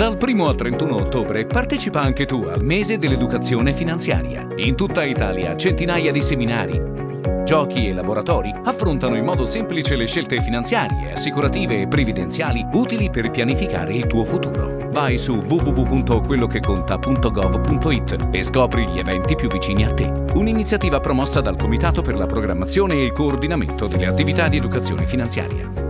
Dal 1 al 31 ottobre partecipa anche tu al mese dell'educazione finanziaria. In tutta Italia centinaia di seminari, giochi e laboratori affrontano in modo semplice le scelte finanziarie, assicurative e previdenziali utili per pianificare il tuo futuro. Vai su www.quellocheconta.gov.it e scopri gli eventi più vicini a te. Un'iniziativa promossa dal Comitato per la programmazione e il coordinamento delle attività di educazione finanziaria.